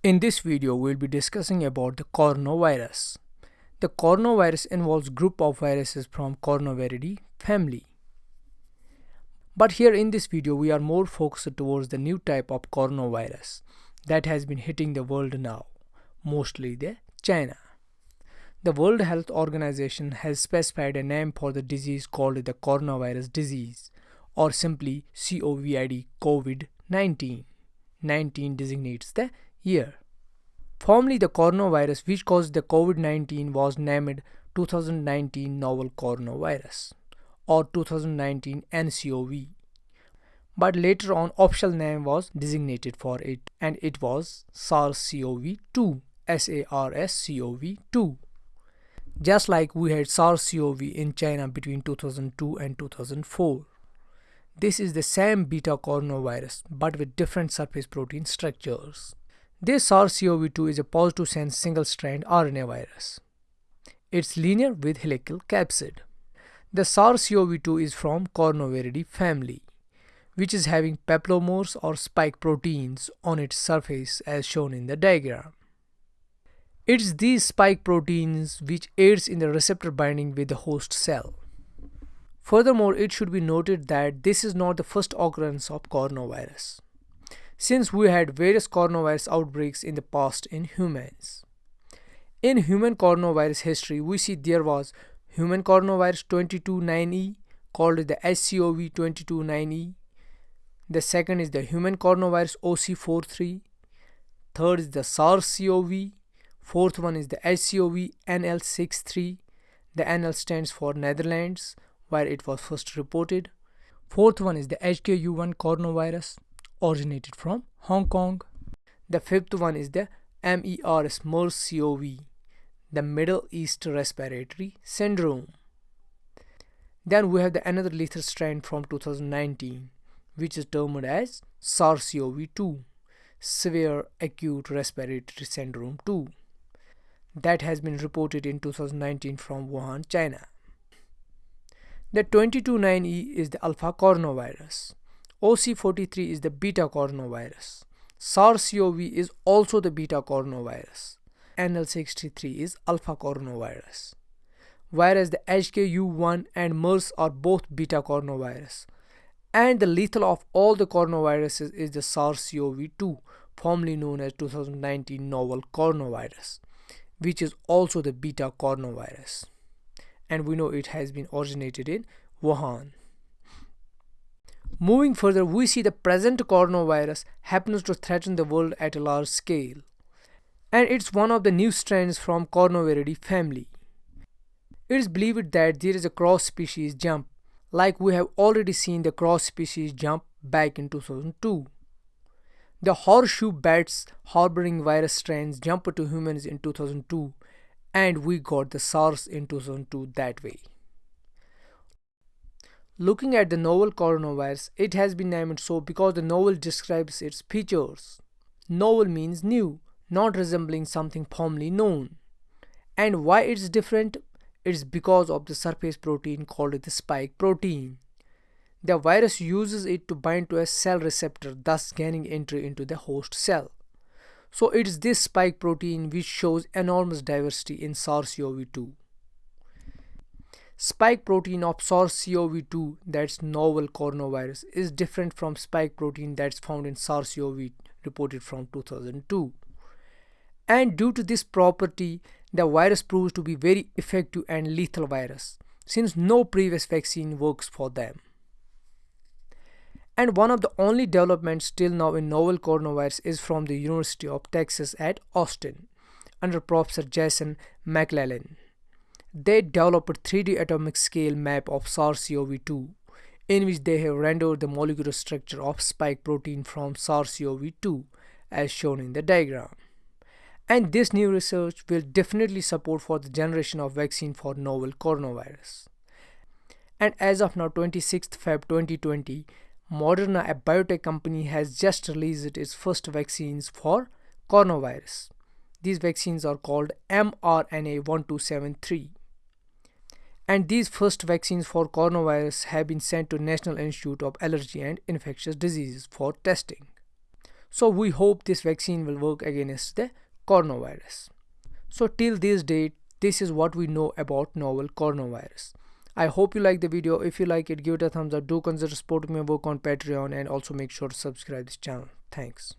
In this video, we'll be discussing about the coronavirus. The coronavirus involves group of viruses from Coronaviridae family. But here in this video, we are more focused towards the new type of coronavirus that has been hitting the world now, mostly the China. The World Health Organization has specified a name for the disease called the coronavirus disease or simply COVID COVID-19. 19 designates the year. Formerly, the coronavirus which caused the COVID-19 was named 2019 novel coronavirus or 2019 NCOV. But later on official name was designated for it and it was SARS-CoV-2 SARS-CoV-2 just like we had SARS-CoV in China between 2002 and 2004. This is the same beta coronavirus but with different surface protein structures. This SARS-CoV-2 is a positive sense single-strand RNA virus. It's linear with helical capsid. The SARS-CoV-2 is from Coronaviridae family, which is having peplomers or spike proteins on its surface as shown in the diagram. It's these spike proteins which aids in the receptor binding with the host cell. Furthermore, it should be noted that this is not the first occurrence of coronavirus, since we had various coronavirus outbreaks in the past in humans. In human coronavirus history, we see there was human coronavirus 229E called the SCOV 229E. The second is the human coronavirus OC43. Third is the SARS-CoV. Fourth one is the SCOV NL63. The NL stands for Netherlands where it was first reported. Fourth one is the HKU1 coronavirus originated from Hong Kong. The fifth one is the MERS MERS-CoV, the Middle East Respiratory Syndrome. Then we have the another lethal strain from 2019, which is termed as SARS-CoV-2, Severe Acute Respiratory Syndrome 2, that has been reported in 2019 from Wuhan, China. The 229E is the alpha coronavirus. OC43 is the beta coronavirus. SARS-CoV is also the beta coronavirus. NL63 is alpha coronavirus. Whereas the HKU1 and MERS are both beta coronavirus. And the lethal of all the coronaviruses is the SARS-CoV-2, formerly known as 2019 novel coronavirus, which is also the beta coronavirus and we know it has been originated in Wuhan. Moving further, we see the present coronavirus happens to threaten the world at a large scale. And it's one of the new strains from Coronaviridae family. It is believed that there is a cross-species jump, like we have already seen the cross-species jump back in 2002. The horseshoe bats harboring virus strains jumped to humans in 2002 and we got the SARS in 2002 that way. Looking at the novel coronavirus, it has been named so because the novel describes its features. Novel means new, not resembling something formerly known. And why it's different? It's because of the surface protein called the spike protein. The virus uses it to bind to a cell receptor, thus gaining entry into the host cell. So it is this spike protein which shows enormous diversity in SARS-CoV-2. Spike protein of SARS-CoV-2 that's novel coronavirus is different from spike protein that's found in SARS-CoV reported from 2002. And due to this property, the virus proves to be very effective and lethal virus since no previous vaccine works for them. And one of the only developments still now in novel coronavirus is from the University of Texas at Austin under Professor Jason McLellan. They developed a 3D atomic scale map of SARS-CoV-2 in which they have rendered the molecular structure of spike protein from SARS-CoV-2 as shown in the diagram. And this new research will definitely support for the generation of vaccine for novel coronavirus. And as of now 26th Feb 2020, Moderna, a biotech company, has just released its first vaccines for coronavirus. These vaccines are called mRNA 1273. And these first vaccines for coronavirus have been sent to National Institute of Allergy and Infectious Diseases for testing. so we hope this vaccine will work against the coronavirus. So till this date this is what we know about novel coronavirus. I hope you like the video. If you like it give it a thumbs up. Do consider supporting my work on patreon and also make sure to subscribe this channel. Thanks